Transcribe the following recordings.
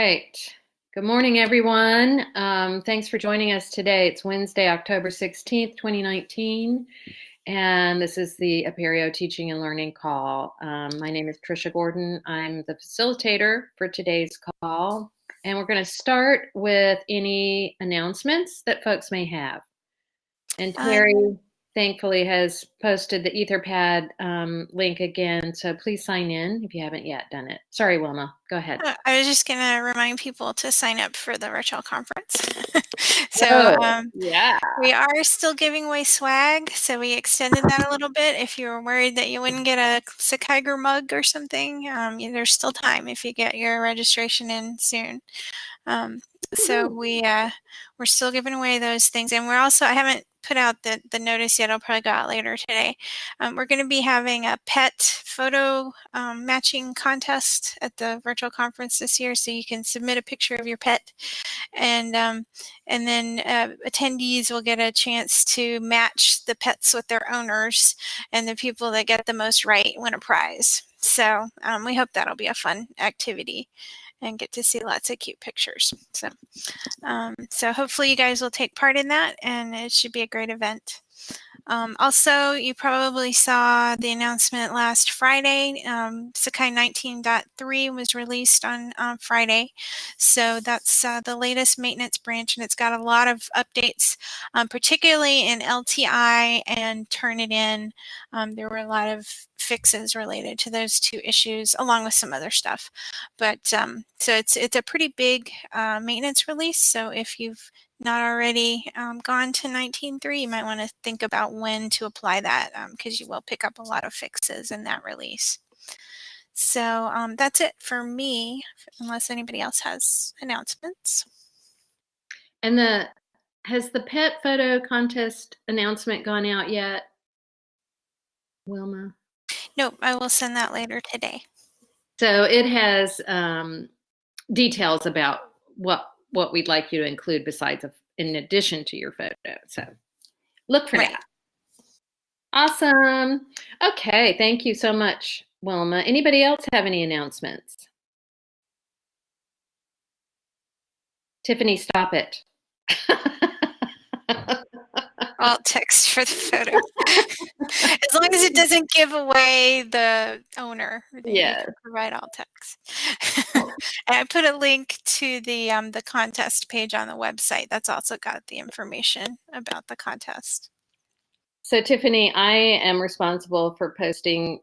right. Good morning, everyone. Um, thanks for joining us today. It's Wednesday, October 16th, 2019, and this is the Apereo Teaching and Learning Call. Um, my name is Trisha Gordon. I'm the facilitator for today's call, and we're going to start with any announcements that folks may have. And Terry, um, thankfully has posted the Etherpad um, link again. So please sign in if you haven't yet done it. Sorry, Wilma, go ahead. Uh, I was just going to remind people to sign up for the virtual conference. so oh, um, yeah, we are still giving away swag. So we extended that a little bit. If you were worried that you wouldn't get a Sakai mug or something, um, there's still time if you get your registration in soon. Um, so we uh, we're still giving away those things, and we're also I haven't put out the, the notice yet. I'll probably go out later today. Um, we're going to be having a pet photo um, matching contest at the virtual conference this year. So you can submit a picture of your pet and um, and then uh, attendees will get a chance to match the pets with their owners and the people that get the most right win a prize. So um, we hope that'll be a fun activity and get to see lots of cute pictures. So, um, so hopefully you guys will take part in that and it should be a great event. Um, also, you probably saw the announcement last Friday. Um, Sakai 19.3 was released on Friday. So that's uh, the latest maintenance branch, and it's got a lot of updates, um, particularly in LTI and Turnitin. Um, there were a lot of fixes related to those two issues, along with some other stuff. But um, so it's it's a pretty big uh, maintenance release. So if you've not already um, gone to 19.3, you might want to think about when to apply that because um, you will pick up a lot of fixes in that release. So um, that's it for me, unless anybody else has announcements. And the has the pet photo contest announcement gone out yet, Wilma? Nope, I will send that later today. So it has um, details about what what we'd like you to include besides a, in addition to your photo. So look for right. that. Awesome. Okay, thank you so much, Wilma. Anybody else have any announcements? Tiffany, stop it. alt text for the photo. as long as it doesn't give away the owner. Yeah. Provide alt text. and I put a link to the um, the contest page on the website. That's also got the information about the contest. So Tiffany, I am responsible for posting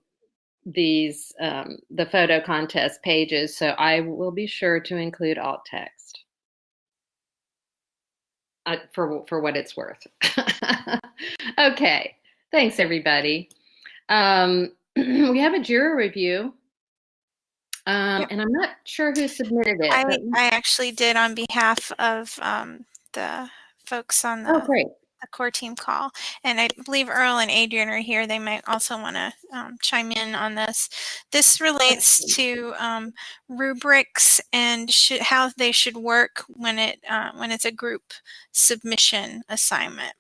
these um, the photo contest pages, so I will be sure to include alt text uh, for for what it's worth. okay, thanks everybody. Um, we have a Jira review, um, yep. and I'm not sure who submitted it. I, I actually did on behalf of um, the folks on the oh, great the core team call. And I believe Earl and Adrian are here. They might also want to um, chime in on this. This relates to um, rubrics and should, how they should work when it uh, when it's a group submission assignment.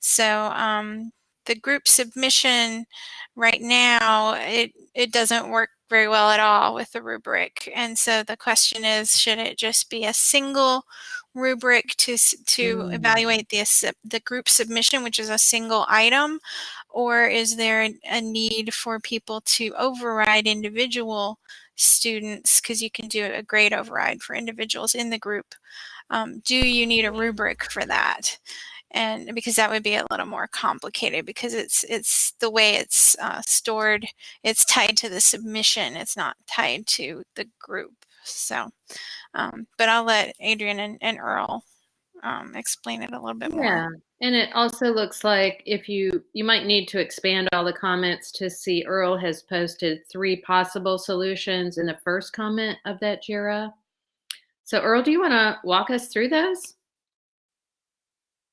So um, the group submission right now, it, it doesn't work very well at all with the rubric. And so the question is, should it just be a single rubric to to mm. evaluate the the group submission, which is a single item, or is there a need for people to override individual students because you can do a grade override for individuals in the group? Um, do you need a rubric for that? and because that would be a little more complicated because it's it's the way it's uh, stored it's tied to the submission it's not tied to the group so um, but I'll let Adrian and, and Earl um, explain it a little bit more. Yeah, and it also looks like if you, you might need to expand all the comments to see Earl has posted three possible solutions in the first comment of that JIRA. So Earl, do you want to walk us through those?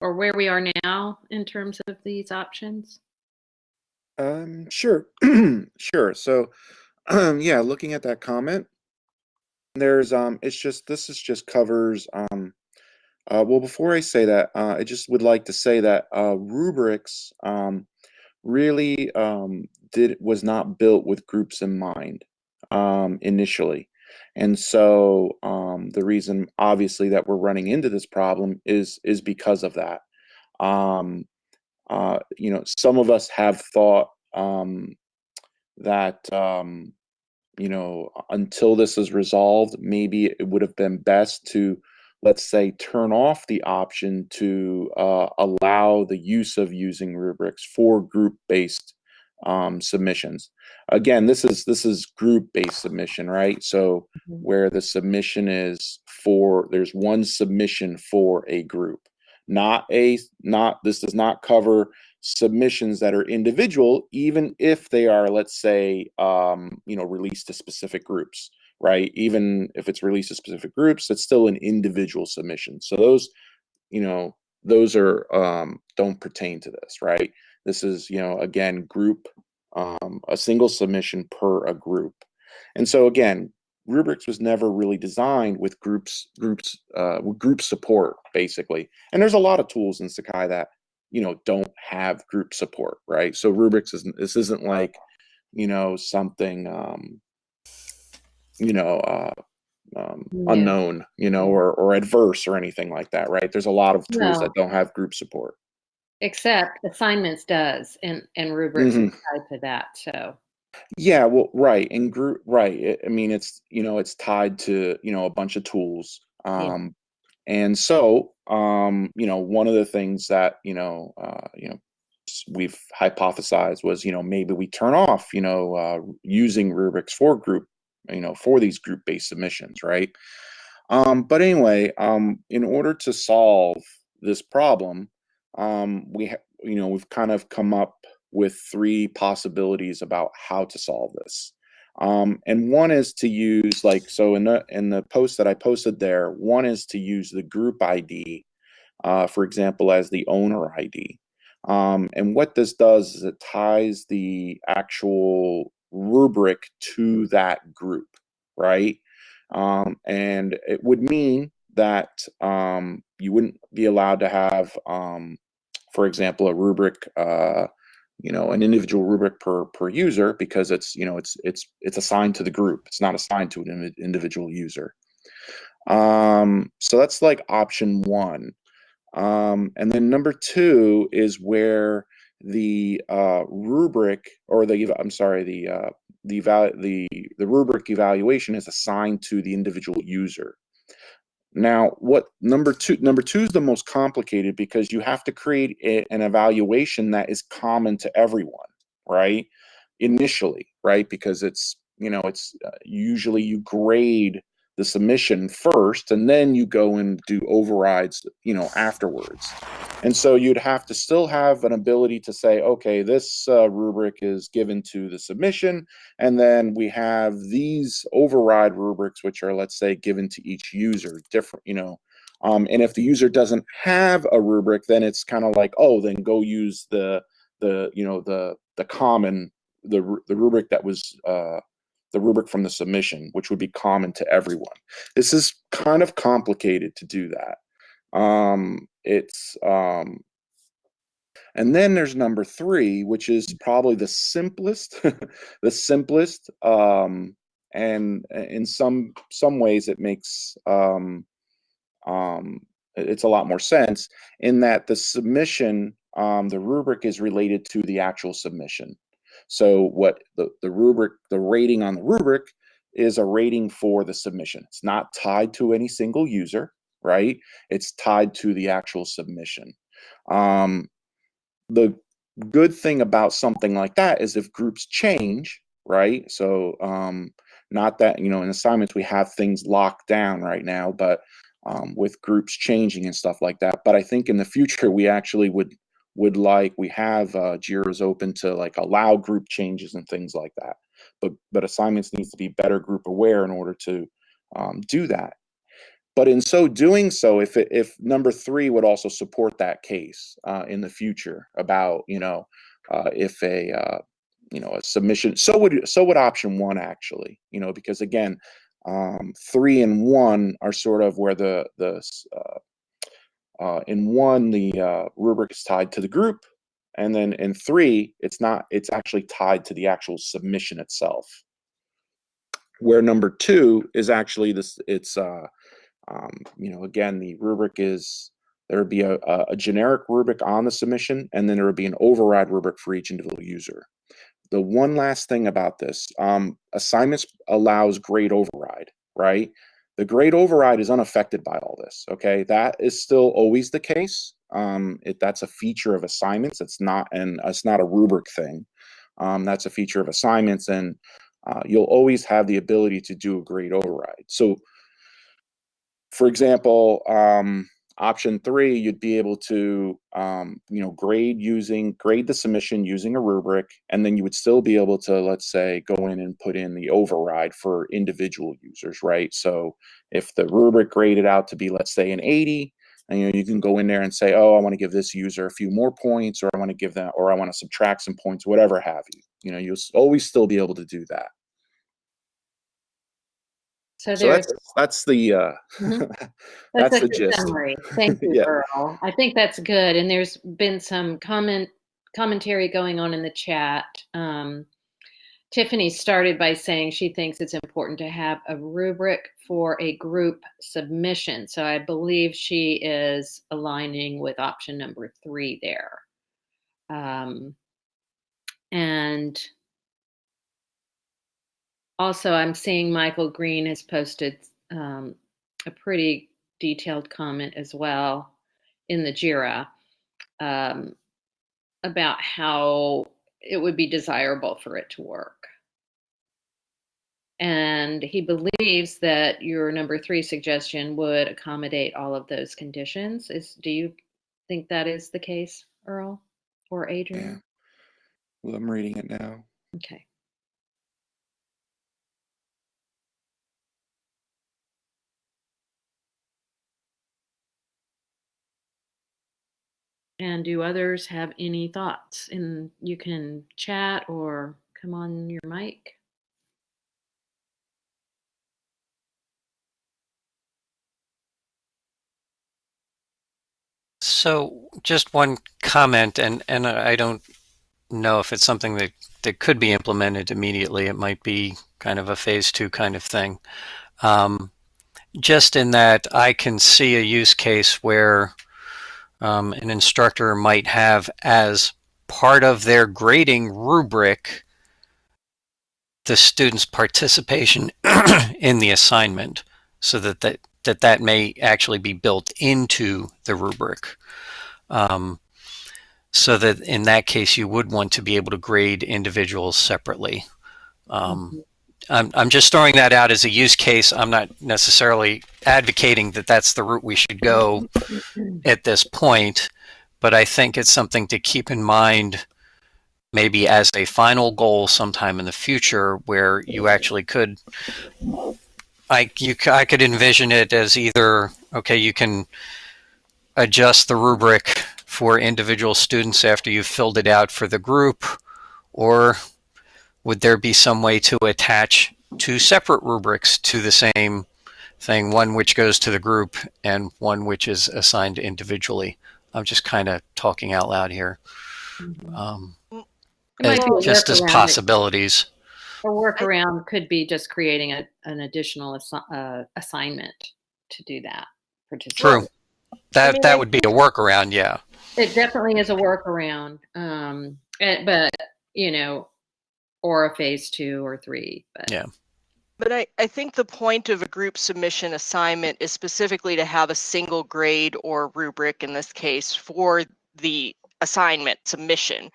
Or where we are now in terms of these options? Um, sure, sure. So, um, yeah, looking at that comment, there's um it's just this is just covers um uh, well before I say that uh, I just would like to say that uh, rubrics um, really um, did was not built with groups in mind um, initially And so um, the reason, obviously, that we're running into this problem is is because of that. Um, uh, you know, some of us have thought um, that um, you know until this is resolved, maybe it would have been best to let's say turn off the option to uh, allow the use of using rubrics for group-based um, submissions. Again, this is this is group-based submission, right? So mm-hmm. where the submission is for there's one submission for a group, not a not this does not cover submissions that are individual, even if they are, let's say, um, you know, released to specific groups, right? Even if it's released to specific groups, it's still an individual submission. So those, you know, those are um, don't pertain to this, right? This is, you know, again, group, um, a single submission per a group. And so again, rubrics was never really designed with groups, groups, uh, group support basically. And there's a lot of tools in Sakai that, you know, don't have group support, right? So rubrics isn't, this isn't like, you know, something, um, you know, uh, um, yeah. unknown, you know, or, or adverse or anything like that, right? There's a lot of tools no. that don't have group support. Except assignments does, and and rubrics mm-hmm. tied to that. So. Yeah, well, right, and group, right. I mean, it's you know, it's tied to you know a bunch of tools, um, yeah. and so um, you know, one of the things that you know, uh, you know, we've hypothesized was you know maybe we turn off you know uh, using rubrics for group you know for these group based submissions, right? Um, but anyway, um, in order to solve this problem, um, we you know we've kind of come up with three possibilities about how to solve this. Um, and one is to use like so in the in the post that I posted there. One is to use the group ID, uh, for example, as the owner ID. Um, and what this does is it ties the actual rubric to that group, right? Um, and it would mean that um, you wouldn't be allowed to have um, for example, a rubric, uh, you know, an individual rubric per per user because it's you know it's it's it's assigned to the group. It's not assigned to an individual user. Um, so that's like option one. Um, and then number two is where the uh, rubric or the I'm sorry the uh, the the the rubric evaluation is assigned to the individual user. Now, what number two, number two is the most complicated because you have to create a, an evaluation that is common to everyone, right? Initially, right? Because it's, you know, it's uh, usually you grade the submission first and then you go and do overrides you know afterwards. And so you'd have to still have an ability to say okay this uh, rubric is given to the submission and then we have these override rubrics which are let's say given to each user different you know. Um, and if the user doesn't have a rubric then it's kind of like oh then go use the the you know the the common the, the rubric that was uh, the rubric from the submission, which would be common to everyone. This is kind of complicated to do that. Um, it's um, and then there's number three, which is probably the simplest, the simplest, um, and in some some ways it makes um, um, it's a lot more sense in that the submission, um, the rubric is related to the actual submission. So what the, the rubric, the rating on the rubric is a rating for the submission. It's not tied to any single user, right? It's tied to the actual submission. Um, the good thing about something like that is if groups change, right? So um, not that, you know, in assignments we have things locked down right now, but um, with groups changing and stuff like that. But I think in the future we actually would would like we have uh, Jira's open to like allow group changes and things like that. But but assignments needs to be better group aware in order to um, do that. But in so doing so, if it, if number three would also support that case uh, in the future about you know uh, if a uh, you know a submission so would so would option one actually you know because again um, three and one are sort of where the the uh, in one, the uh, rubric is tied to the group, and then in three, it's not. It's actually tied to the actual submission itself. where number two is actually this it's uh um, you know again the rubric is there would be a, a generic rubric on the submission and then there would be an override rubric for each individual user the one last thing about this um, assignments allows grade override right the grade override is unaffected by all this okay? That is still always the case. Um, it, that's a feature of assignments. It's not and it's not a rubric thing. Um, that's a feature of assignments and uh, you'll always have the ability to do a grade override. So for example um, Option three, you'd be able to, um, you know, grade using grade the submission using a rubric, and then you would still be able to, let's say, go in and put in the override for individual users, right? So if the rubric graded out to be, let's say, an 80, and you know, you can go in there and say, oh, I want to give this user a few more points, or I want to give them, or I want to subtract some points, whatever have you. You know, you'll always still be able to do that. So So that's that's the uh, Mhm. that's a the gist. summary. Thank you, Yeah. Earl. I think that's good. And there's been some comment commentary going on in the chat. Um, Tiffany started by saying she thinks it's important to have a rubric for a group submission. So I believe she is aligning with option number three there. Um, and also, I'm seeing Michael Green has posted um, a pretty detailed comment as well in the JIRA um, about how it would be desirable for it to work. And he believes that your number three suggestion would accommodate all of those conditions. Is do you think that is the case, Earl or Yeah. Adrian? Well, I'm reading it now. Okay. And do others have any thoughts? And you can chat or come on your mic. So just one comment, and, and I don't know if it's something that, that could be implemented immediately. It might be kind of a phase two kind of thing. Um, just in that I can see a use case where um, an instructor might have as part of their grading rubric the student's participation in the assignment so that that, that that may actually be built into the rubric. Um, so that in that case, you would want to be able to grade individuals separately. Um, I'm, I'm just throwing that out as a use case. I'm not necessarily advocating that that's the route we should go at this point, but I think it's something to keep in mind maybe as a final goal sometime in the future where you actually could I you I could envision it as either okay you can adjust the rubric for individual students after you've filled it out for the group or would there be some way to attach two separate rubrics to the same thing one which goes to the group and one which is assigned individually? I'm just kind of talking out loud here. Um, It might be a just as workaround. possibilities. A workaround could be just creating a, an additional assi- uh, assignment to do that. true. that mean, that would be a workaround yeah. It definitely is a workaround, um, but you know, or a phase two or three. But Yeah. But I, I think the point of a group submission assignment is specifically to have a single grade or rubric in this case for the assignment submission.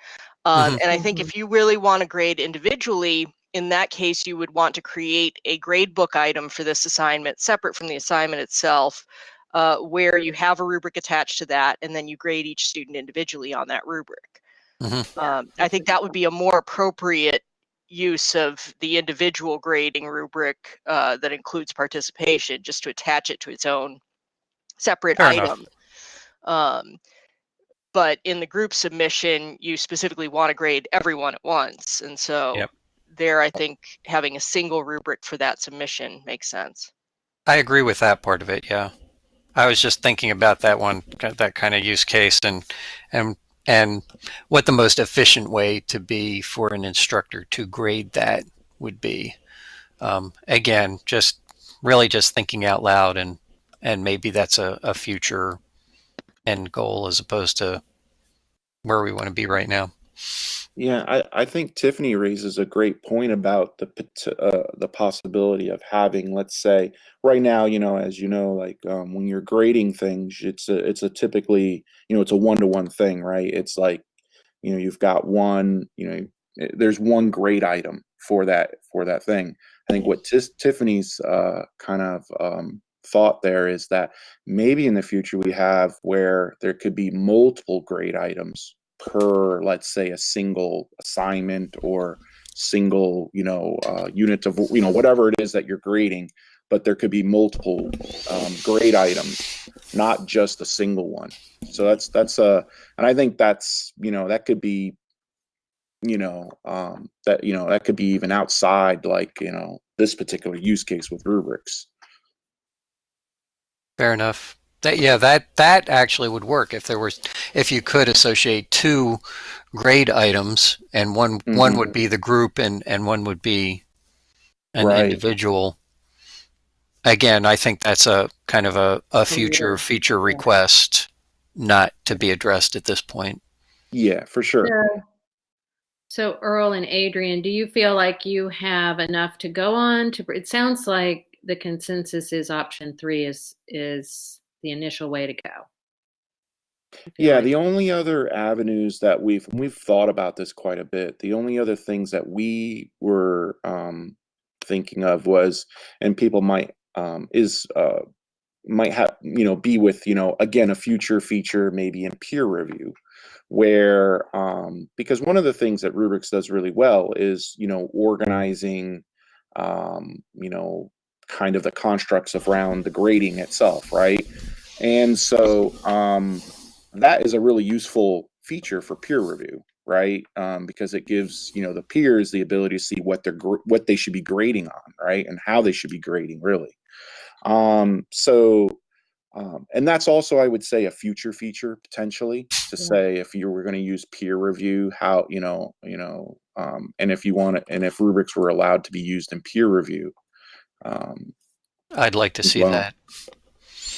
Um, Mhm. And I think if you really want to grade individually, in that case, you would want to create a grade book item for this assignment separate from the assignment itself, uh, where you have a rubric attached to that, and then you grade each student individually on that rubric. Mhm. Um, I think that would be a more appropriate use of the individual grading rubric uh, that includes participation, just to attach it to its own separate Fair item. Um, but in the group submission, you specifically want to grade everyone at once, and so Yep. there, I think having a single rubric for that submission makes sense. I agree with that part of it. Yeah, I was just thinking about that one, that kind of use case, and and and what the most efficient way to be for an instructor to grade that would be. um, again, just really just thinking out loud and and maybe that's a, a future end goal as opposed to where we want to be right now. Yeah, I, I think Tiffany raises a great point about the uh, the possibility of having, let's say, right now, you know, as you know, like um, when you're grading things, it's a it's a typically, you know, it's a one to one thing, right? It's like, you know, you've got one, you know, eh, there's one grade item for that for that thing. I think what Tiffany's uh, kind of um, thought there is that maybe in the future we have where there could be multiple grade items per let's say a single assignment or single you know uh, unit of you know whatever it is that you're grading but there could be multiple um, grade items not just a single one. So that's that's a and i think that's you know that could be you know um, that you know that could be even outside like you know this particular use case with rubrics. Fair enough that yeah, that that actually would work if there was if you could associate two grade items and one mm-hmm. one would be the group and and one would be an right. individual. Again, I think that's a kind of a, a future feature request not to be addressed at this point. Yeah, for sure. Yeah. So Earl and Adrian, do you feel like you have enough to go on to it sounds like the consensus is option 3 is is the initial way to go. Yeah, like the only other avenues that we've we've thought about this quite a bit. The only other things that we were um, thinking of was, and people might um, is uh, might have you know be with you know again a future feature maybe in peer review where um, because one of the things that rubrics does really well is you know organizing um, you know kind of the constructs around the grading itself right and so um, that is a really useful feature for peer review, right? Um, because it gives you know the peers the ability to see what they're what they should be grading on, right, and how they should be grading, really. Um, so, um, and that's also, I would say, a future feature potentially to yeah. say if you were going to use peer review, how you know, you know, um, and if you want it, and if rubrics were allowed to be used in peer review. Um, I'd like to see well. that.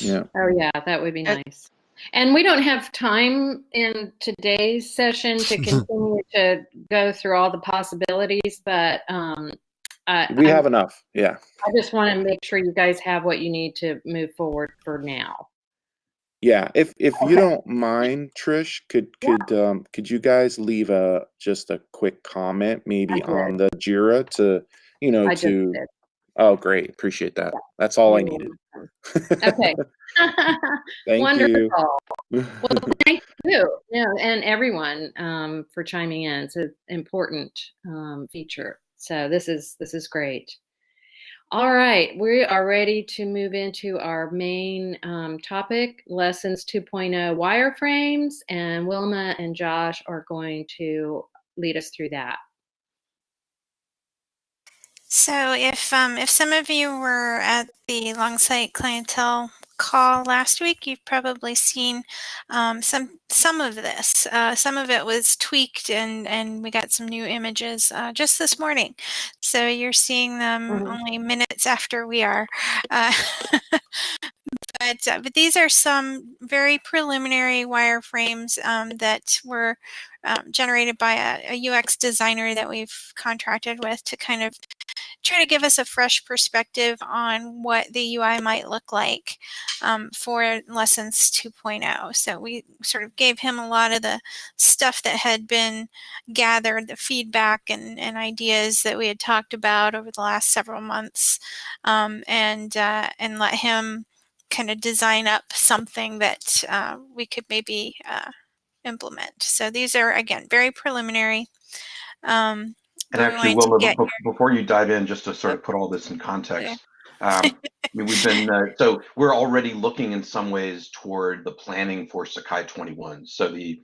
Yeah. Oh yeah, that would be nice. And we don't have time in today's session to continue to go through all the possibilities, but um, we have enough. Yeah. I just want to make sure you guys have what you need to move forward for now. Yeah, if if okay. you don't mind, Trish, could could yeah. um could you guys leave a just a quick comment maybe on the Jira to you know I to Oh, great. Appreciate that. That's all I needed. Okay. Thank Wonderful. well, thank you. Yeah, and everyone um, for chiming in. It's an important um, feature. So this is this is great. All right, we are ready to move into our main um, topic, Lessons 2.0 wireframes, and Wilma and Josh are going to lead us through that. So if um, if some of you were at the Longsight clientele call last week, you've probably seen um, some some of this. Uh, some of it was tweaked, and and we got some new images uh, just this morning. So you're seeing them mm-hmm. only minutes after we are. Uh, but uh, but these are some very preliminary wireframes um, that were um, generated by a, a, UX designer that we've contracted with to kind of try to give us a fresh perspective on what the UI might look like um, for Lessons 2.0. So we sort of gave him a lot of the stuff that had been gathered, the feedback and, and ideas that we had talked about over the last several months, um, and uh, and let him kind of design up something that uh, we could maybe uh, implement. So these are, again, very preliminary. Um, and actually, Wilma, before, your... before you dive in, just to sort of put all this in context, um, I mean, we've been, uh, so we're already looking in some ways toward the planning for Sakai 21. So the,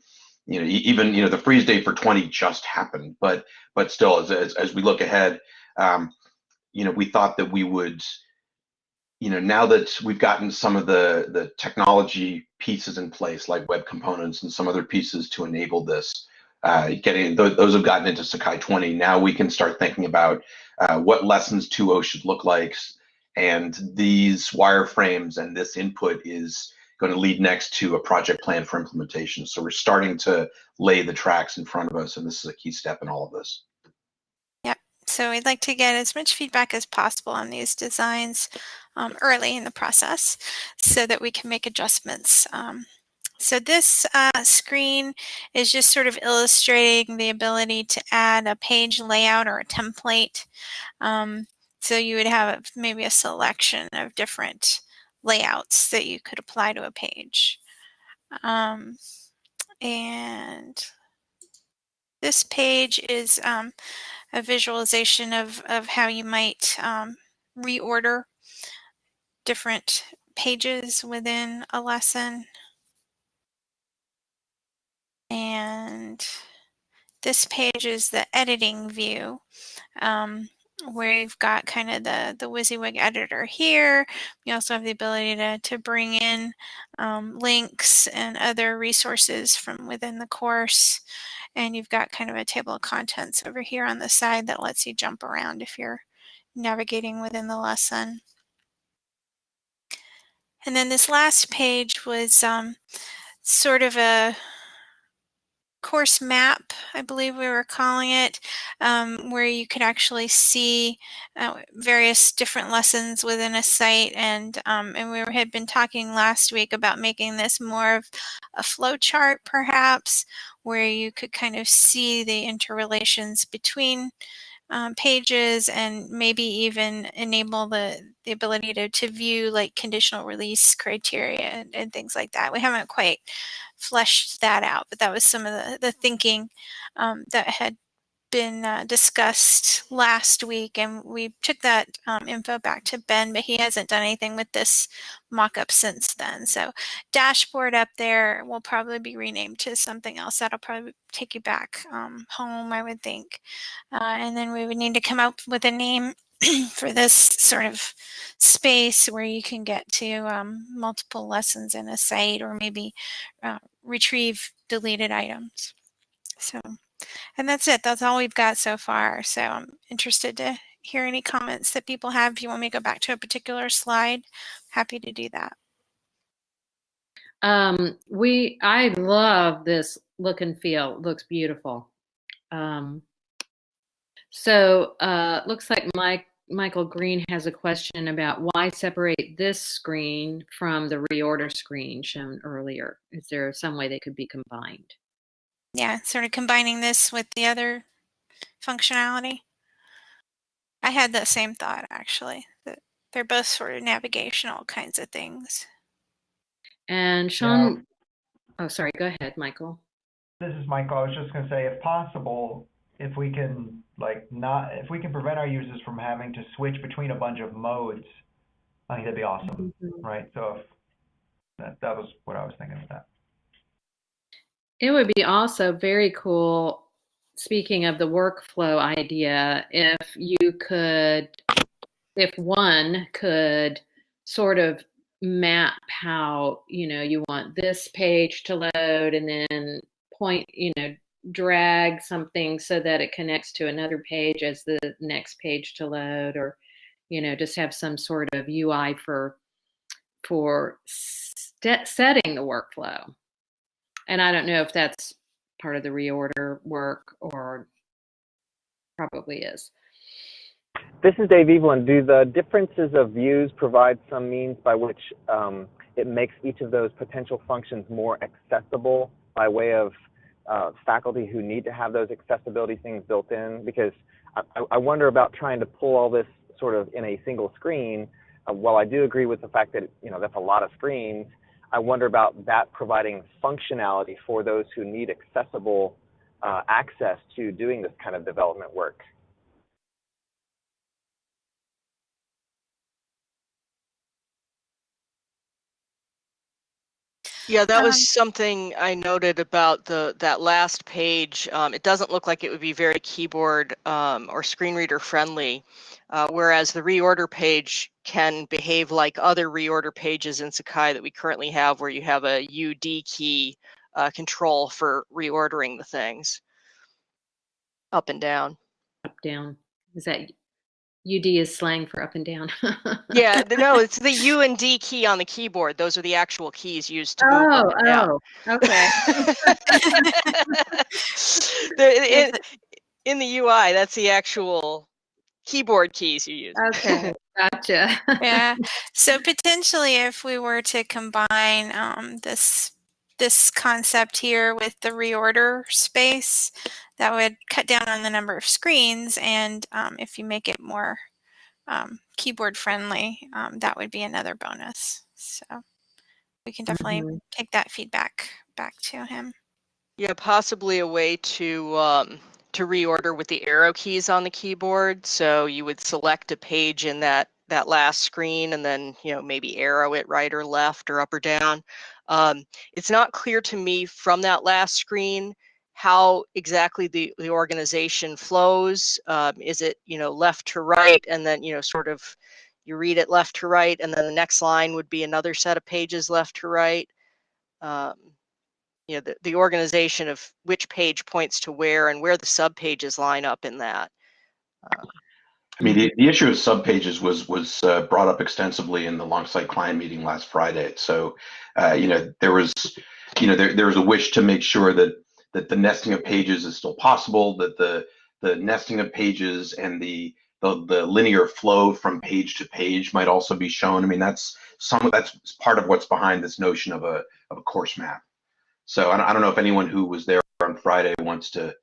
you know, even, you know, the freeze date for 20 just happened, but, but still, as, as, as we look ahead, um, you know, we thought that we would, you know, now that we've gotten some of the the technology pieces in place, like web components and some other pieces to enable this, uh, getting th those have gotten into Sakai 20. Now we can start thinking about uh, what lessons 2.0 should look like. And these wireframes and this input is going to lead next to a project plan for implementation. So we're starting to lay the tracks in front of us, and this is a key step in all of this. Yep. So we'd like to get as much feedback as possible on these designs um, early in the process so that we can make adjustments. Um, so this uh, screen is just sort of illustrating the ability to add a page layout or a template. Um, so you would have maybe a selection of different layouts that you could apply to a page. Um, and this page is um, a visualization of, of how you might um, reorder different pages within a lesson. And this page is the editing view. Um, where you've got kind of the, the WYSIWYG editor here. We also have the ability to, to bring in um, links and other resources from within the course. And you've got kind of a table of contents over here on the side that lets you jump around if you're navigating within the lesson. And then this last page was um, sort of a course map, I believe we were calling it, um, where you could actually see uh, various different lessons within a site. And, um, and we had been talking last week about making this more of a flow chart, perhaps, where you could kind of see the interrelations between um, pages and maybe even enable the, the ability to, to view like conditional release criteria and, and things like that. We haven't quite fleshed that out, but that was some of the, the thinking um, that had been uh, discussed last week and we took that um, info back to Ben, but he hasn't done anything with this mock-up since then. So dashboard up there will probably be renamed to something else. That'll probably take you back um, home, I would think. Uh, and then we would need to come up with a name for this sort of space where you can get to um, multiple lessons in a site or maybe uh, retrieve deleted items. So and that's it. That's all we've got so far. So I'm interested to hear any comments that people have. If you want me to go back to a particular slide, happy to do that. Um, we, I love this look and feel. It looks beautiful. Um, so uh, looks like Mike Michael Green has a question about why separate this screen from the reorder screen shown earlier. Is there some way they could be combined? Yeah, sort of combining this with the other functionality. I had that same thought actually, that they're both sort of navigational kinds of things. And Sean, yeah. oh, sorry, go ahead, Michael. This is Michael. I was just going to say, if possible, if we can like not, if we can prevent our users from having to switch between a bunch of modes, I think that'd be awesome, mm -hmm. right? So if that, that was what I was thinking of that. It would be also very cool, speaking of the workflow idea, if you could, if one could sort of map how, you know, you want this page to load and then point, you know, drag something so that it connects to another page as the next page to load or, you know, just have some sort of UI for, for setting the workflow. And I don't know if that's part of the reorder work or probably is. This is Dave Evelyn. Do the differences of views provide some means by which um, it makes each of those potential functions more accessible by way of uh, faculty who need to have those accessibility things built in? Because I, I wonder about trying to pull all this sort of in a single screen. Uh, while I do agree with the fact that you know that's a lot of screens, I wonder about that providing functionality for those who need accessible uh, access to doing this kind of development work. Yeah, that was um, something I noted about the that last page. Um, it doesn't look like it would be very keyboard um, or screen reader friendly, uh, whereas the reorder page can behave like other reorder pages in Sakai that we currently have, where you have a UD key uh, control for reordering the things up and down. Up down. Is that UD is slang for up and down. yeah, no, it's the U and D key on the keyboard. Those are the actual keys used to move oh, up and down. Oh, okay. the, in, in the UI, that's the actual keyboard keys you use. Okay, gotcha. yeah. So potentially, if we were to combine um, this this concept here with the reorder space, that would cut down on the number of screens. And um, if you make it more um, keyboard friendly, um, that would be another bonus. So we can definitely mm -hmm. take that feedback back to him. Yeah, possibly a way to um, to reorder with the arrow keys on the keyboard. So you would select a page in that that last screen and then you know maybe arrow it right or left or up or down. Um, it's not clear to me from that last screen how exactly the, the organization flows. Um, is it, you know, left to right and then, you know, sort of you read it left to right and then the next line would be another set of pages left to right. Um, you know, the, the organization of which page points to where and where the subpages line up in that. Um, I mean, the, the issue of subpages was was uh, brought up extensively in the Longsight client meeting last Friday. So, uh, you know, there was, you know, there, there was a wish to make sure that that the nesting of pages is still possible, that the the nesting of pages and the the, the linear flow from page to page might also be shown. I mean, that's some that's part of what's behind this notion of a of a course map. So I don't know if anyone who was there on Friday wants to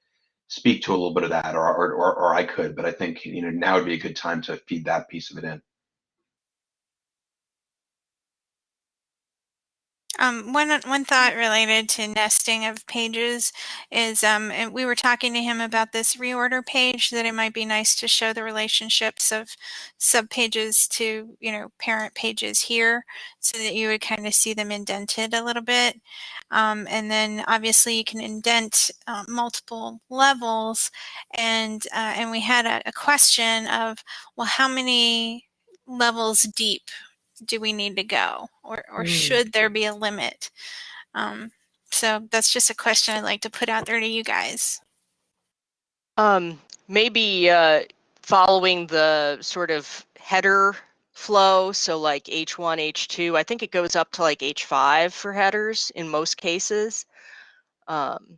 speak to a little bit of that, or or or, I could, but I think you know now would be a good time to feed that piece of it in. Um, one one thought related to nesting of pages is um, and we were talking to him about this reorder page that it might be nice to show the relationships of subpages to you know parent pages here so that you would kind of see them indented a little bit. Um, and then obviously you can indent uh, multiple levels and uh, and we had a, a question of well how many levels deep do we need to go or, or mm. should there be a limit? Um, so that's just a question I'd like to put out there to you guys. Um, maybe uh, following the sort of header flow, so like H1, H2, I think it goes up to like H5 for headers in most cases, um,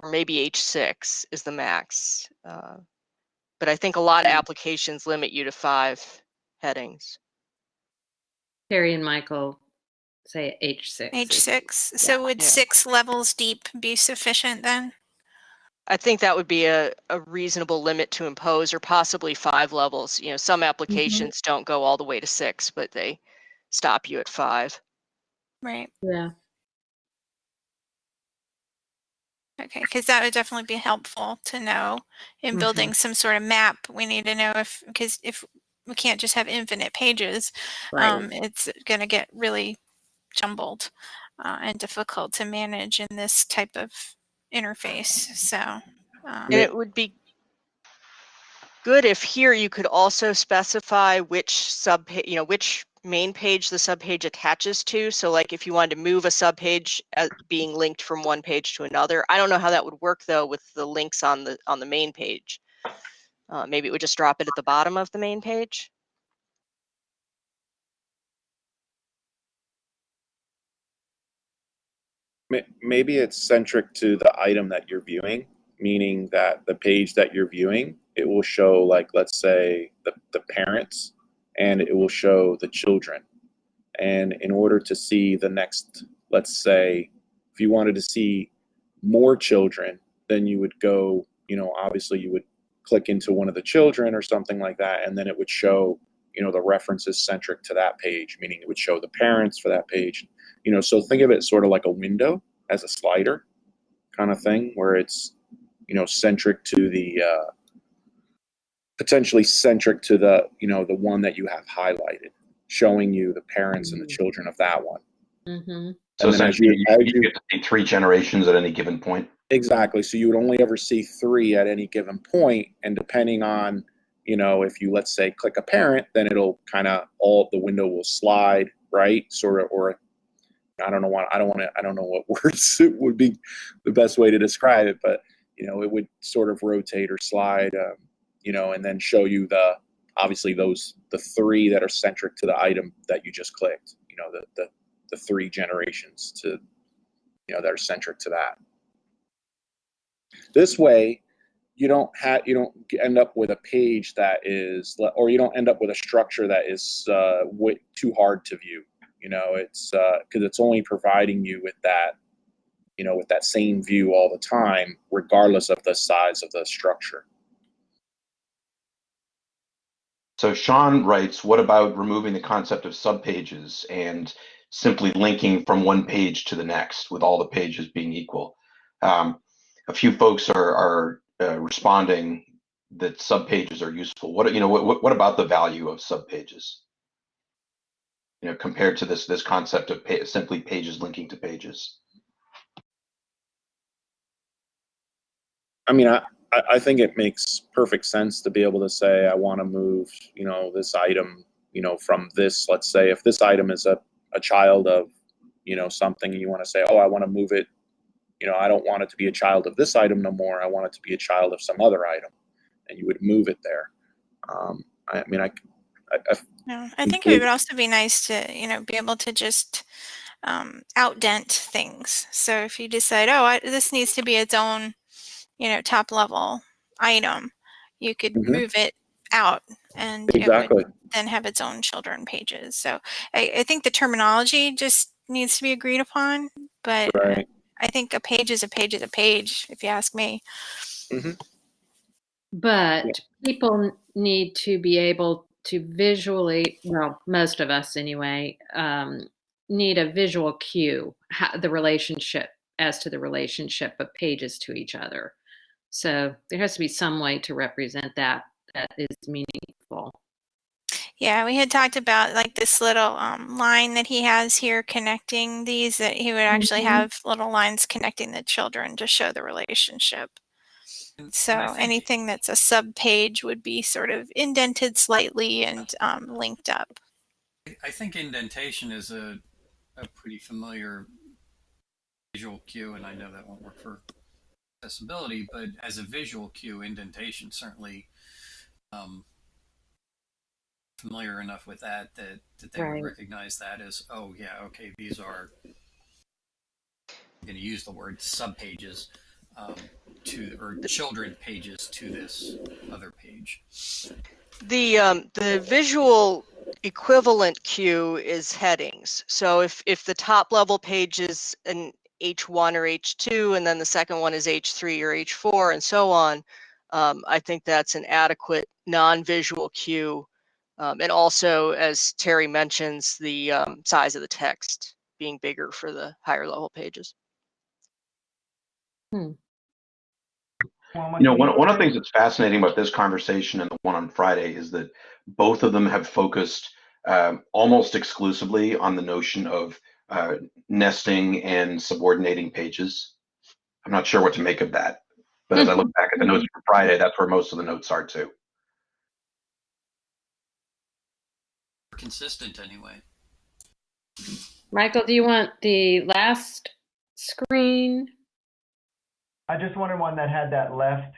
or maybe H6 is the max. Uh, but I think a lot of applications limit you to five headings. Terry and Michael say H6. H6. So would yeah. six levels deep be sufficient then? I think that would be a, a reasonable limit to impose, or possibly five levels. You know, some mm-hmm. applications mm-hmm. don't go all the way to six, but they stop you at five. Right. Yeah. Okay, because that would definitely be helpful to know in building mm-hmm. some sort of map. We need to know if, because if we can't just have infinite pages. Right. Um, it's going to get really jumbled uh, and difficult to manage in this type of interface. So, um, and it would be good if here you could also specify which sub, you know, which main page the subpage attaches to. So like if you wanted to move a subpage as being linked from one page to another, I don't know how that would work though with the links on the on the main page. Uh, maybe it would just drop it at the bottom of the main page. Maybe it's centric to the item that you're viewing, meaning that the page that you're viewing, it will show like, let's say the, the parents and it will show the children. And in order to see the next, let's say, if you wanted to see more children, then you would go, you know, obviously you would click into one of the children or something like that, and then it would show, you know, the references centric to that page, meaning it would show the parents for that page. You know, so think of it sort of like a window as a slider kind of thing, where it's, you know, centric to the uh, potentially centric to the, you know, the one that you have highlighted, showing you the parents and the mm-hmm. children of that one. Mm-hmm. So essentially, you, you, you, get to see three generations at any given point. Exactly. So you would only ever see three at any given point, and depending on, you know, if you let's say click a parent, then it'll kind of all the window will slide right, sort of, or I don't know what I don't want to I don't know what words it would be the best way to describe it, but you know, it would sort of rotate or slide, um, you know, and then show you the obviously those the three that are centric to the item that you just clicked. You know, the the the three generations to you know that are centric to that. This way, you don't have you don't end up with a page that is or you don't end up with a structure that is uh, too hard to view. You know, it's because uh, it's only providing you with that you know with that same view all the time, regardless of the size of the structure. So Sean writes, what about removing the concept of subpages and simply linking from one page to the next with all the pages being equal? Um, a few folks are, are uh, responding that subpages are useful. What you know, what, what about the value of subpages? You know, compared to this this concept of pa simply pages linking to pages. I mean, I, I think it makes perfect sense to be able to say I want to move, you know, this item, you know, from this. Let's say if this item is a, a child of, you know, something, and you want to say, oh, I want to move it. You know, I don't want it to be a child of this item no more. I want it to be a child of some other item, and you would move it there. Um, I mean, I, I, I, no, I think it would also be nice to, you know, be able to just um, outdent things. So if you decide, oh, I, this needs to be its own you know, top level item, you could mm-hmm. move it out and exactly. it would then have its own children pages. So I, I, think the terminology just needs to be agreed upon, but right. I think a page is a page is a page, if you ask me. Mm-hmm. But yeah. people need to be able to visually, well, most of us anyway, um, need a visual cue, how, the relationship as to the relationship of pages to each other. So there has to be some way to represent that that is Yeah, we had talked about like this little um, line that he has here connecting these, that he would actually mm -hmm. have little lines connecting the children to show the relationship. So anything that's a sub page would be sort of indented slightly and um, linked up. I think indentation is a, a pretty familiar visual cue, and I know that won't work for accessibility, but as a visual cue, indentation certainly um, familiar enough with that that, that they right. would recognize that as, oh yeah, okay, these are I'm going to use the word subpages um, to or children pages to this other page. The um, the visual equivalent cue is headings. So if if the top level page is an H1 or H2, and then the second one is H3 or H4, and so on, um, I think that's an adequate non-visual cue. Um, and also, as Terry mentions, the um, size of the text being bigger for the higher level pages. Hmm. You know, one, one of the things that's fascinating about this conversation and the one on Friday is that both of them have focused um, almost exclusively on the notion of uh, nesting and subordinating pages. I'm not sure what to make of that. But as I look back at the notes for Friday, that's where most of the notes are too. Consistent anyway. Michael, do you want the last screen? I just wanted one that had that left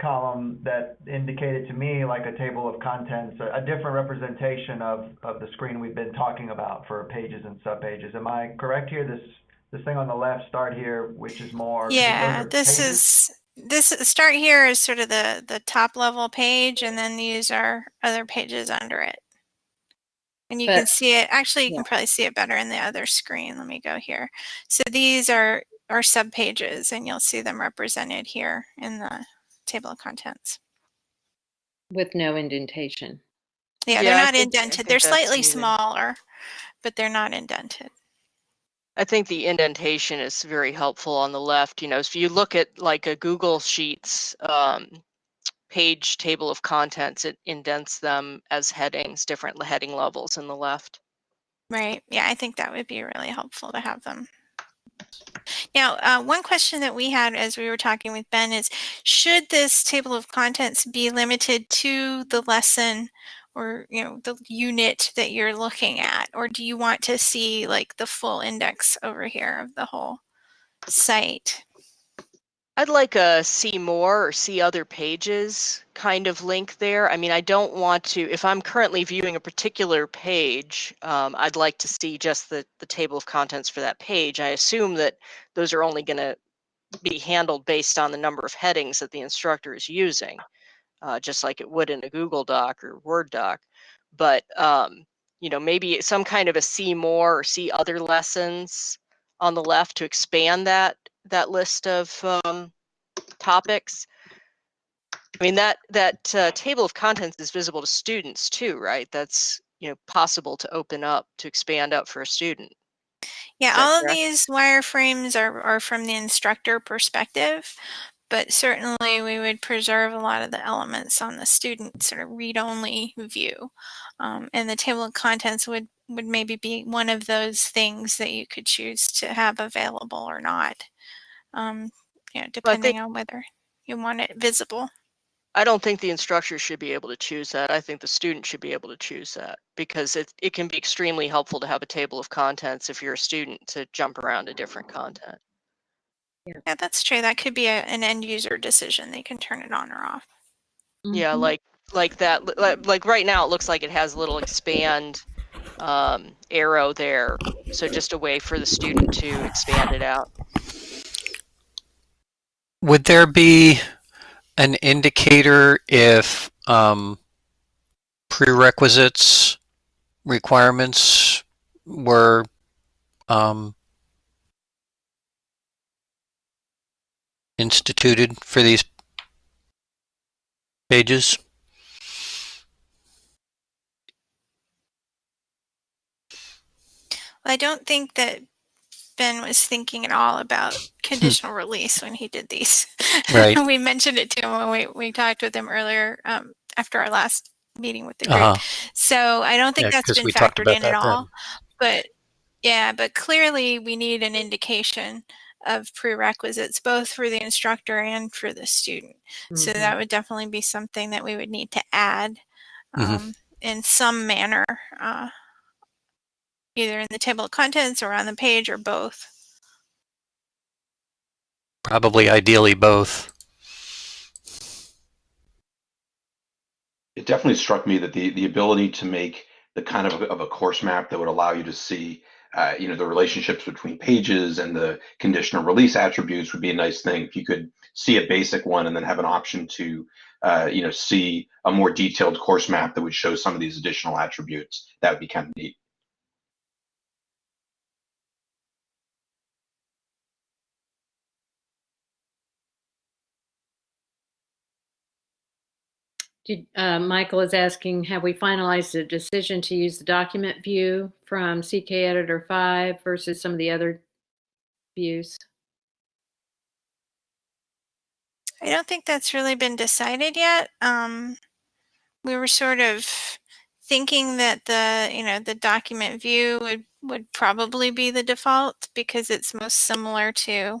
column that indicated to me like a table of contents, a, a different representation of, of the screen we've been talking about for pages and subpages. Am I correct here? This this thing on the left, start here, which is more. Yeah, this pages? is this start here is sort of the the top level page, and then these are other pages under it. And you but, can see it. Actually, you yeah. can probably see it better in the other screen. Let me go here. So these are are sub pages, and you'll see them represented here in the table of contents. With no indentation. Yeah, they're not think, indented. They're slightly smaller, but they're not indented. I think the indentation is very helpful on the left. You know, if you look at like a Google Sheets um, page table of contents, it indents them as headings, different heading levels in the left. Right. Yeah, I think that would be really helpful to have them. Now, uh, one question that we had as we were talking with Ben is, should this table of contents be limited to the lesson or, you know, the unit that you're looking at? Or do you want to see like the full index over here of the whole site? I'd like a see more or see other pages kind of link there. I mean, I don't want to, if I'm currently viewing a particular page, um, I'd like to see just the, the table of contents for that page. I assume that those are only going to be handled based on the number of headings that the instructor is using, uh, just like it would in a Google Doc or Word doc. But, um, you know, maybe some kind of a see more or see other lessons on the left to expand that that list of um, topics. I mean that that uh, table of contents is visible to students too, right? That's you know possible to open up to expand up for a student. Yeah, all correct? of these wireframes are are from the instructor perspective, but certainly we would preserve a lot of the elements on the student sort of read-only view, um, and the table of contents would would maybe be one of those things that you could choose to have available or not um, you know, depending on whether you want it visible. I don't think the instructor should be able to choose that. I think the student should be able to choose that because it, it can be extremely helpful to have a table of contents if you're a student to jump around to different content. Yeah, yeah that's true. That could be a, an end user decision. They can turn it on or off. Mm -hmm. Yeah, like like that. Like, like right now, it looks like it has a little expand um, arrow there. So just a way for the student to expand it out. Would there be an indicator if um, prerequisites requirements were um, instituted for these pages? I don't think that Ben was thinking at all about conditional release when he did these. Right. we mentioned it to him when we, we talked with him earlier um, after our last meeting with the group. Uh -huh. So I don't think yeah, that's been factored in at all. Then. But yeah, but clearly we need an indication of prerequisites both for the instructor and for the student. Mm -hmm. So that mm-hmm. would definitely be something that we would need to add um, mm -hmm. in some manner. Uh, either in the table of contents or on the page or both? Probably ideally both. It definitely struck me that the, the ability to make the kind of, of a course map that would allow you to see uh, you know the relationships between pages and the conditional release attributes would be a nice thing if you could see a basic one and then have an option to uh, you know see a more detailed course map that would show some of these additional attributes that would be kind of neat Did, uh, Michael is asking, have we finalized the decision to use the document view from CK Editor 5 versus some of the other views? I don't think that's really been decided yet. Um, we were sort of thinking that the, you know, the document view would, would probably be the default because it's most similar to,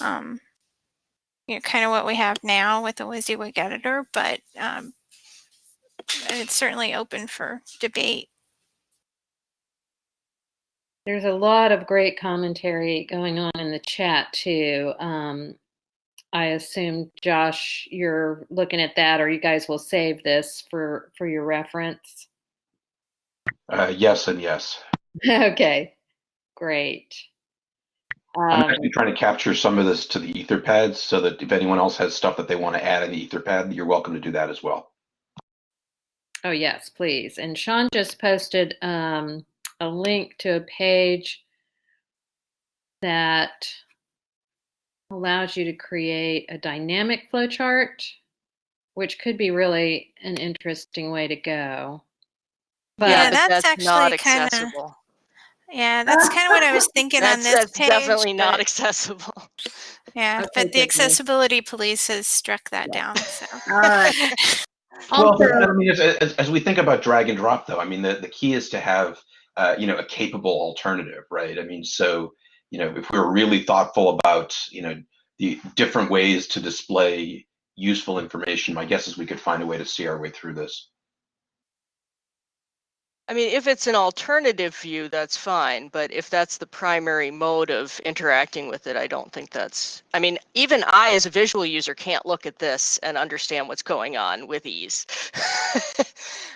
um, you know, kind of what we have now with the WYSIWYG editor, but um, it's certainly open for debate. There's a lot of great commentary going on in the chat too. Um, I assume, Josh, you're looking at that, or you guys will save this for for your reference. Uh, yes, and yes. okay, great. I'm um, actually trying to capture some of this to the Etherpads so that if anyone else has stuff that they want to add in the Etherpad, you're welcome to do that as well. Oh, yes, please. And Sean just posted um, a link to a page that allows you to create a dynamic flowchart, which could be really an interesting way to go. But yeah, that's, that's actually kind of yeah, that's kind of what I was thinking on this that's page. definitely but, not accessible. Yeah, okay, but the accessibility police has struck that yeah. down. So. All right. well, I mean, as, as, as, we think about drag and drop, though, I mean, the, the key is to have, uh, you know, a capable alternative, right? I mean, so, you know, if we're really thoughtful about, you know, the different ways to display useful information, my guess is we could find a way to see our way through this. I mean, if it's an alternative view, that's fine. But if that's the primary mode of interacting with it, I don't think that's. I mean, even I, as a visual user, can't look at this and understand what's going on with ease.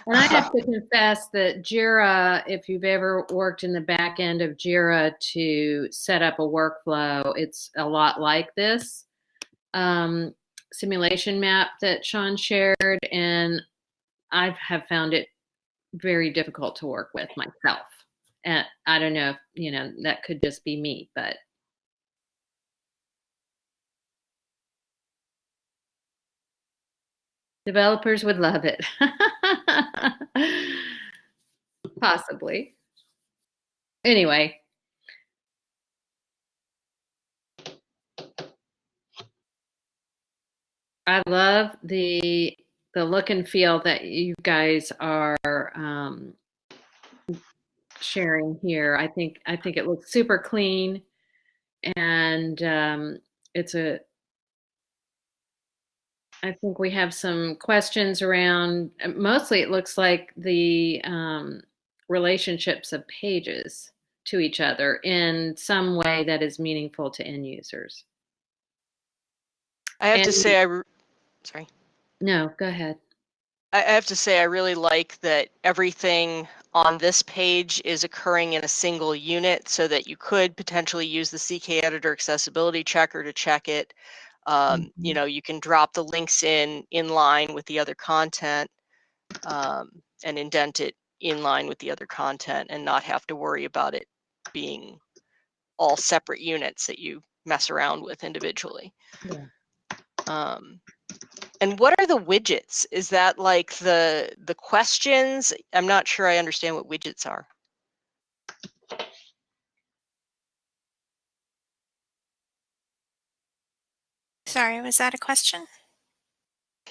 and I have to confess that Jira, if you've ever worked in the back end of Jira to set up a workflow, it's a lot like this um, simulation map that Sean shared. And I have found it very difficult to work with myself. And I don't know if, you know, that could just be me, but developers would love it. Possibly. Anyway. I love the the look and feel that you guys are um, sharing here. I think I think it looks super clean, and um, it's a. I think we have some questions around. Mostly, it looks like the um, relationships of pages to each other in some way that is meaningful to end users. I have and, to say, I sorry. No, go ahead. I have to say, I really like that everything on this page is occurring in a single unit so that you could potentially use the CK editor accessibility checker to check it. Um, mm-hmm. You know, you can drop the links in in line with the other content um, and indent it in line with the other content and not have to worry about it being all separate units that you mess around with individually. Yeah. Um, and what are the widgets? Is that like the the questions? I'm not sure I understand what widgets are. Sorry, was that a question?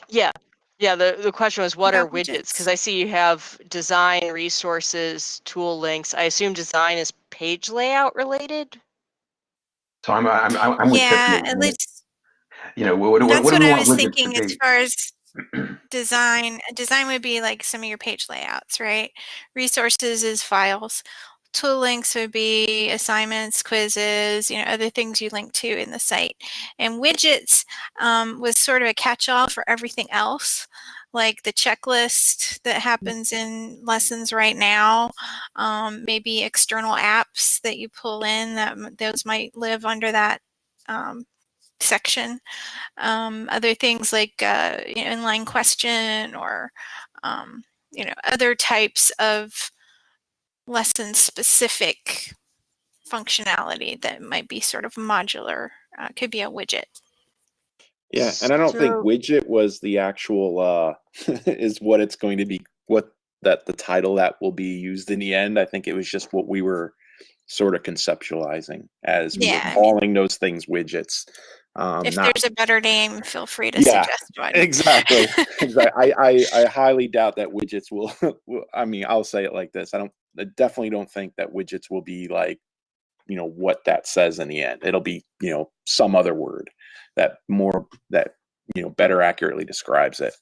Yeah. Yeah, the, the question was what, are widgets? Because I see you have design, resources, tool links. I assume design is page layout related? So I'm I'm I'm with Yeah, at least you know, what, That's what, what, I was thinking as far as design. Design would be like some of your page layouts, right? Resources is files. Tool links would be assignments, quizzes, you know, other things you link to in the site. And widgets um, was sort of a catch-all for everything else like the checklist that happens in lessons right now, um, maybe external apps that you pull in that those might live under that um, section. Um, other things like uh, you know, inline question or um, you know other types of lesson specific functionality that might be sort of modular uh, could be a widget. Yeah, and I don't so, think widget was the actual uh, is what it's going to be what that the title that will be used in the end. I think it was just what we were sort of conceptualizing as yeah, calling I mean, those things widgets. Um, if not, there's a better name, feel free to yeah, suggest one. exactly. exactly. I, I, I highly doubt that widgets will, will. I mean, I'll say it like this. I don't. I definitely don't think that widgets will be like, you know, what that says in the end. It'll be, you know, some other word that more that you know better accurately describes it.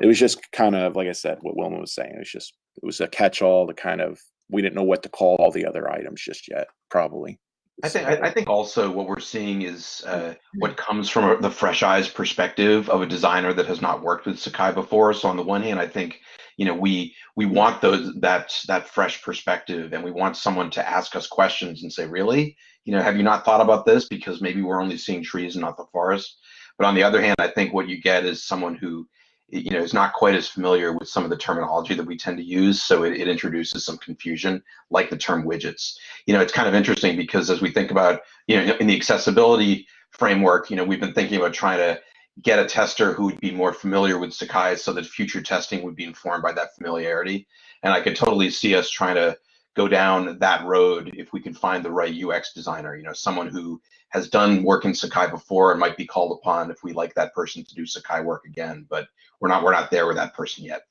It was just kind of like I said, what Wilma was saying. It was just it was a catch-all to kind of we didn't know what to call all the other items just yet, probably. I think I think also what we're seeing is uh, what comes from a, the fresh eyes perspective of a designer that has not worked with Sakai before. So on the one hand, I think you know we we want those that that fresh perspective, and we want someone to ask us questions and say, really, you know, have you not thought about this? Because maybe we're only seeing trees and not the forest. But on the other hand, I think what you get is someone who you know is not quite as familiar with some of the terminology that we tend to use so it, it, introduces some confusion like the term widgets. You know it's kind of interesting because as we think about you know in the accessibility framework you know we've been thinking about trying to get a tester who would be more familiar with sakai so that future testing would be informed by that familiarity. And i could totally see us trying to go down that road if we can find the right ux designer you know someone who has done work in sakai before and might be called upon if we like that person to do sakai work again but we're not we're not there with that person yet.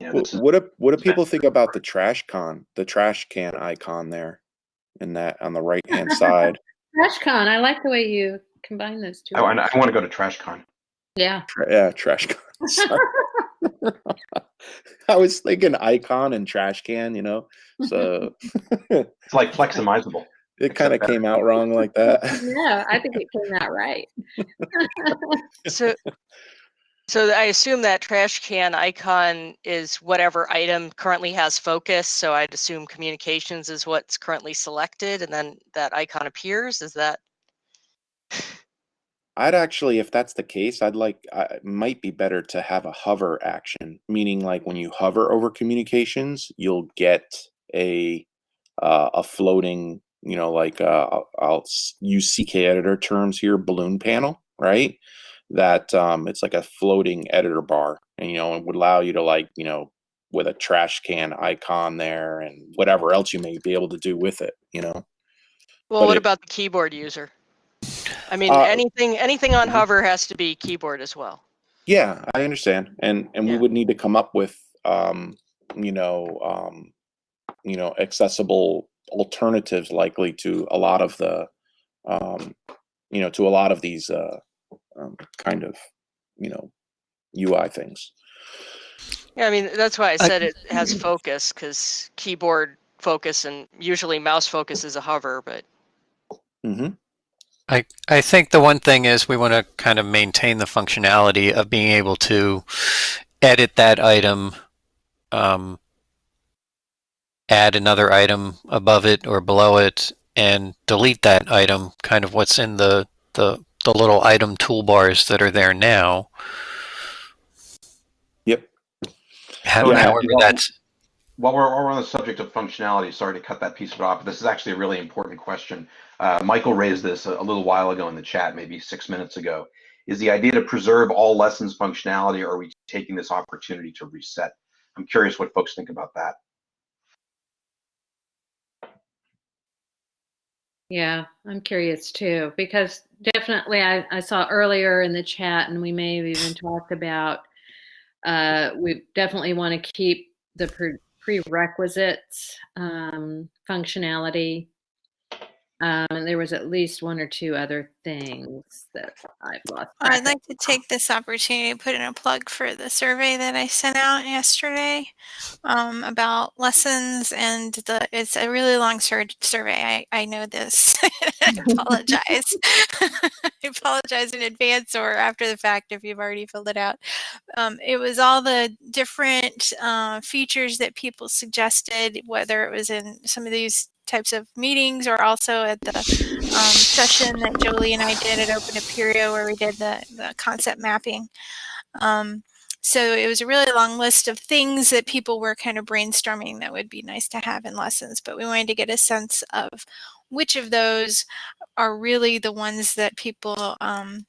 You know, what do what do people think about the trash con, the trash can icon there, in that on the right hand side? Trash con. I like the way you combine those two. Oh, I, I want to go to trash con. Yeah. Tra yeah, trash con. I was thinking icon and trash can, you know. So it's like fleximizable. It kind of came out wrong like that. Yeah, I think it came out right. so so I assume that trash can icon is whatever item currently has focus. So I'd assume communications is what's currently selected and then that icon appears. Is that? I'd actually, if that's the case, I'd like, uh, it might be better to have a hover action, meaning like when you hover over communications, you'll get a, uh, a floating, you know, like, uh, I'll, I'll use CK editor terms here, balloon panel, right? that um, it's like a floating editor bar and you know it would allow you to like you know with a trash can icon there and whatever else you may be able to do with it you know well but what it, about the keyboard user i mean uh, anything anything on mm-hmm. hover has to be keyboard as well yeah i understand and and yeah. we would need to come up with um you know um you know accessible alternatives likely to a lot of the um you know to a lot of these uh um, kind of, you know, UI things. Yeah, I mean that's why I said I, it has focus because keyboard focus and usually mouse focus is a hover, but. Mm-hmm. I I think the one thing is we want to kind of maintain the functionality of being able to edit that item, um, add another item above it or below it, and delete that item. Kind of what's in the the the little item toolbars that are there now. Yep. How, yeah, however, that's. While we're, while we're on the subject of functionality, sorry to cut that piece of it off, but this is actually a really important question. Uh, Michael raised this a, a little while ago in the chat, maybe six minutes ago. Is the idea to preserve all lessons functionality, or are we taking this opportunity to reset? I'm curious what folks think about that. Yeah, I'm curious too, because definitely I, I saw earlier in the chat, and we may have even talked about, uh, we definitely want to keep the pre prerequisites um, functionality um, and there was at least one or two other things that I've lost. I'd like to take this opportunity to put in a plug for the survey that I sent out yesterday um, about lessons, and the it's a really long sur survey. I, I know this. I apologize. I apologize in advance or after the fact if you've already filled it out. Um, it was all the different uh, features that people suggested, whether it was in some of these types of meetings or also at the um, session that Jolie and I did at Open Apereo where we did the, the concept mapping. Um, so it was a really long list of things that people were kind of brainstorming that would be nice to have in lessons, but we wanted to get a sense of which of those are really the ones that people um,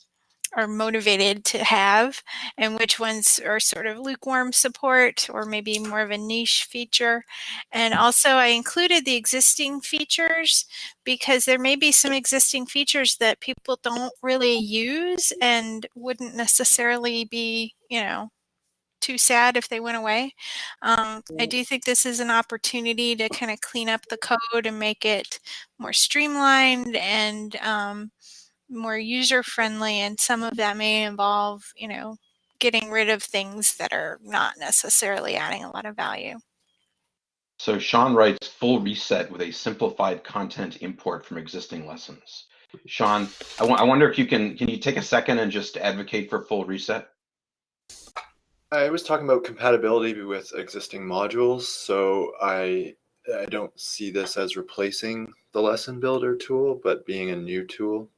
are motivated to have and which ones are sort of lukewarm support or maybe more of a niche feature. And also I included the existing features because there may be some existing features that people don't really use and wouldn't necessarily be, you know, too sad if they went away. Um, I do think this is an opportunity to kind of clean up the code and make it more streamlined and um, more user friendly and some of that may involve you know getting rid of things that are not necessarily adding a lot of value. So sean writes full reset with a simplified content import from existing lessons. Sean I, I wonder if you can can you take a second and just advocate for full reset? I was talking about compatibility with existing modules so i i don't see this as replacing the lesson builder tool but being a new tool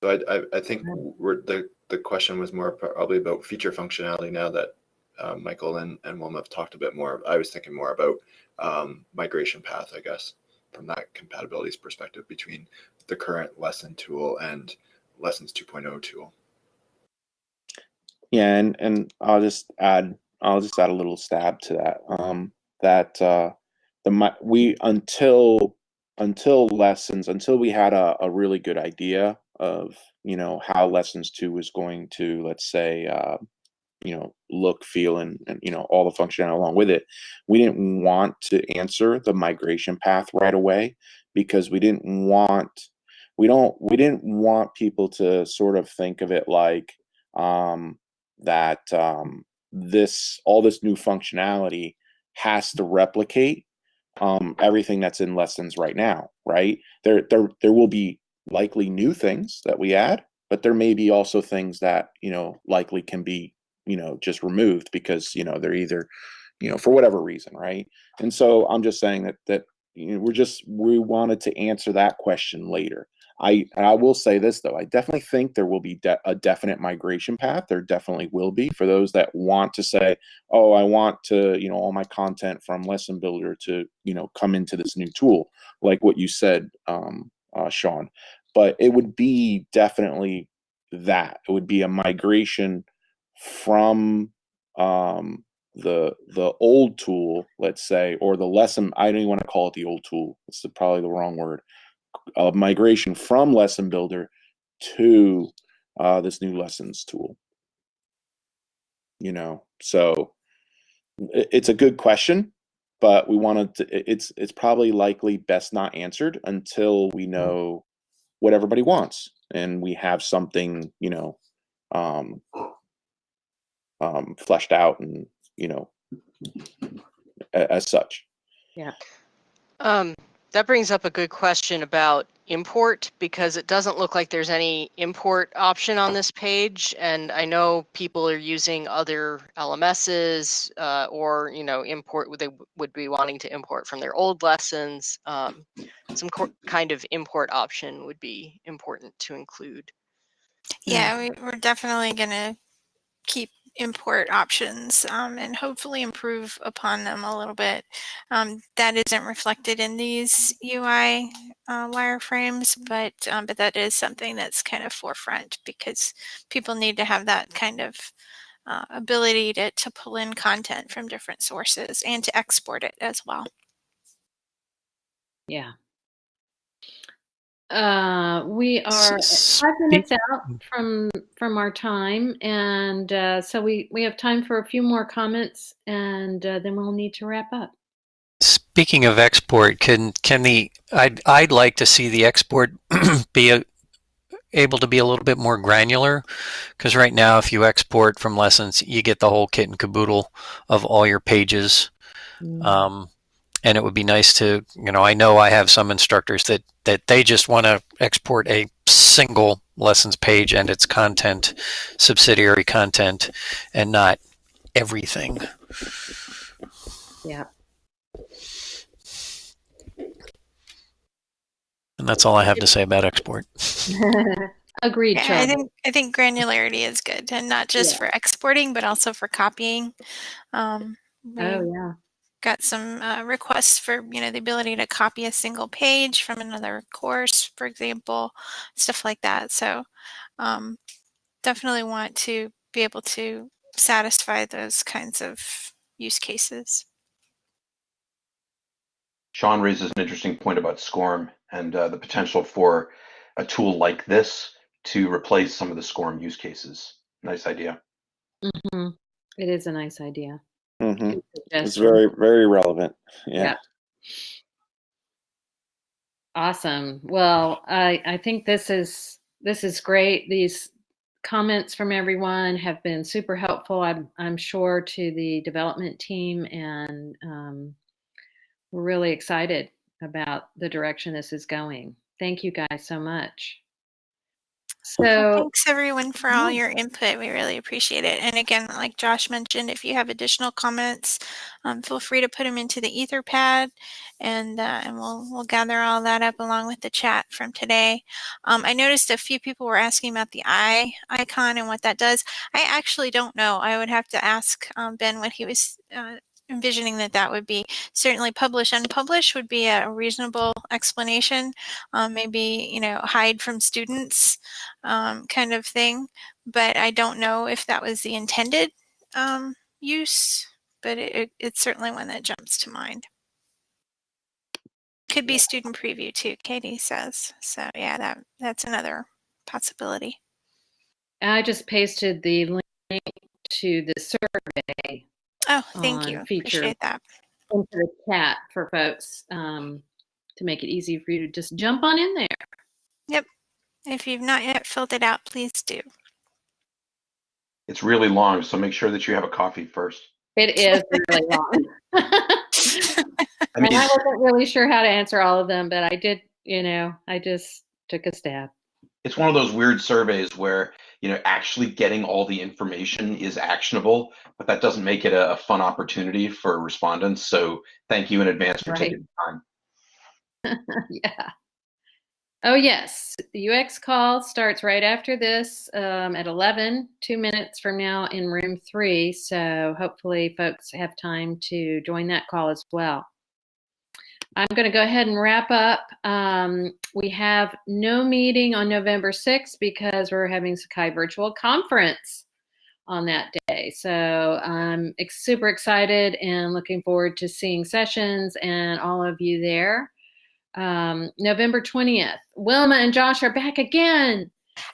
so I, I, I think we're, the, the question was more probably about feature functionality now that uh, Michael and, and Wilma have talked a bit more. I was thinking more about um, migration path, I guess, from that compatibilities perspective between the current lesson tool and lessons 2.0 tool. Yeah, and, and I'll just add I'll just add a little stab to that. Um, that uh, the we until until lessons until we had a, a really good idea of you know how lessons two was going to let's say uh, you know look feel and, and you know all the functionality along with it we didn't want to answer the migration path right away because we didn't want we don't we didn't want people to sort of think of it like um that um, this all this new functionality has to replicate um, everything that's in lessons right now, right? There, there, there will be likely new things that we add, but there may be also things that you know likely can be you know just removed because you know they're either you know for whatever reason, right? And so I'm just saying that that you know, we're just we wanted to answer that question later. I I will say this though, I definitely think there will be de a definite migration path. There definitely will be for those that want to say, oh, I want to you know all my content from Lesson Builder to you know come into this new tool, like what you said, um, uh, Sean. But it would be definitely that. It would be a migration from um, the the old tool, let's say, or the lesson. I don't even want to call it the old tool. It's probably the wrong word. A migration from Lesson Builder to uh, this new lessons tool. You know, so it's a good question, but we wanted to. It's it's probably likely best not answered until we know what everybody wants and we have something, you know, um, um, fleshed out and you know, as such. Yeah. Um, that brings up a good question about import because it doesn't look like there's any import option on this page. And I know people are using other LMSs uh, or, you know, import, they would be wanting to import from their old lessons. Um, some kind of import option would be important to include. Yeah, we, we're definitely going to keep import options um, and hopefully improve upon them a little bit. Um, that isn't reflected in these UI uh, wireframes, but um, but that is something that's kind of forefront because people need to have that kind of uh, ability to, to pull in content from different sources and to export it as well. Yeah. Uh, we are five minutes out from from our time, and uh, so we we have time for a few more comments, and uh, then we'll need to wrap up. Speaking of export, can can the I'd I'd like to see the export be a, able to be a little bit more granular, because right now if you export from lessons, you get the whole kit and caboodle of all your pages. Mm. Um, and it would be nice to you know i know i have some instructors that that they just want to export a single lessons page and its content subsidiary content and not everything. Yeah. And that's all i have to say about export. Agreed yeah, i think i think granularity is good and not just yeah. for exporting but also for copying. Um, oh yeah got some uh, requests for you know the ability to copy a single page from another course for example stuff like that. So um, definitely want to be able to satisfy those kinds of use cases. Sean raises an interesting point about scorm and uh, the potential for a tool like this to replace some of the scorm use cases. Nice idea. Mm-hmm. it is a nice idea Mm-hmm. It's very, very relevant. Yeah. yeah. Awesome. Well, I I think this is this is great. These comments from everyone have been super helpful. I'm I'm sure to the development team, and um, we're really excited about the direction this is going. Thank you guys so much. So thanks everyone for all your input. We really appreciate it. And again, like Josh mentioned, if you have additional comments, um, feel free to put them into the Etherpad, and uh, and we'll we'll gather all that up along with the chat from today. Um, I noticed a few people were asking about the eye icon and what that does. I actually don't know. I would have to ask um, Ben what he was uh, envisioning that that would be certainly publish unpublish would be a reasonable explanation um, maybe you know hide from students um, kind of thing. But i don't know if that was the intended um, use but it, it's certainly one that jumps to mind. Could be student preview too katie says. So yeah that that's another possibility. I just pasted the link to the survey Oh, thank you. Feature Appreciate that. Into the chat for folks um, to make it easy for you to just jump on in there. Yep. If you've not yet filled it out, please do. It's really long, so make sure that you have a coffee first. It is really long. I and I wasn't really sure how to answer all of them, but I did, you know, I just took a stab. It's one of those weird surveys where you know actually getting all the information is actionable, but that doesn't make it a, a fun opportunity for respondents. So thank you in advance for Right. taking the time. yeah. Oh, yes. The UX call starts right after this um, at 11, two minutes from now in room three. So hopefully, folks have time to join that call as well. I'm going to go ahead and wrap up. Um, we have no meeting on November 6th because we're having Sakai Virtual Conference on that day. So I'm super excited and looking forward to seeing sessions and all of you there um, November 20th. Wilma and Josh are back again.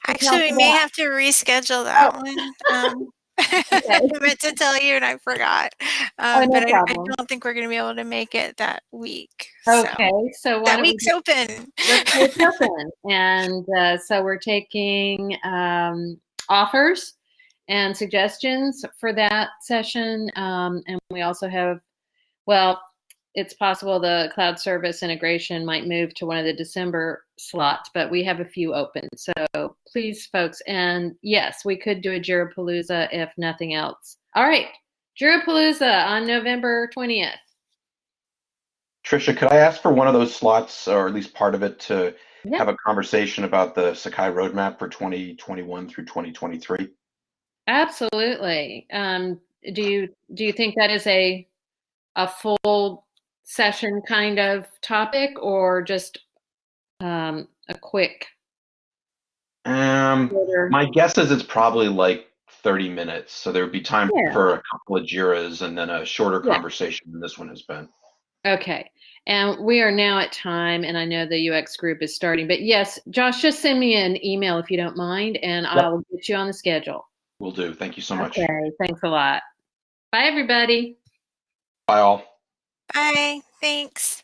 Actually, we may have to reschedule that Oh. one. Um, I meant to tell you and I forgot. Um, no but I, I don't think we're going to be able to make it that week. So Okay, so why that don't we week's open. let's open. And uh, so we're taking um, offers and suggestions for that session. Um, and we also have, well, it's possible the cloud service integration might move to one of the December slots, but we have a few open. So please, folks, and yes, we could do a Jirapalooza if nothing else. All right, Jirapalooza on November 20th. Trisha, could I ask for one of those slots, or at least part of it, to Yeah. have a conversation about the Sakai roadmap for 2021 through 2023? Absolutely. Um, do you do you think that is a a full session kind of topic or just um, a quick? Um, my guess is it's probably like 30 minutes, so there would be time Yeah. for a couple of Jiras and then a shorter Yeah. conversation than this one has been. Okay. And we are now at time, and I know the UX group is starting. But yes, Josh, just send me an email if you don't mind, and I'll get you on the schedule. Will do. Thank you so much. Okay. Thanks a lot. Bye, everybody. Bye all. Bye. Thanks.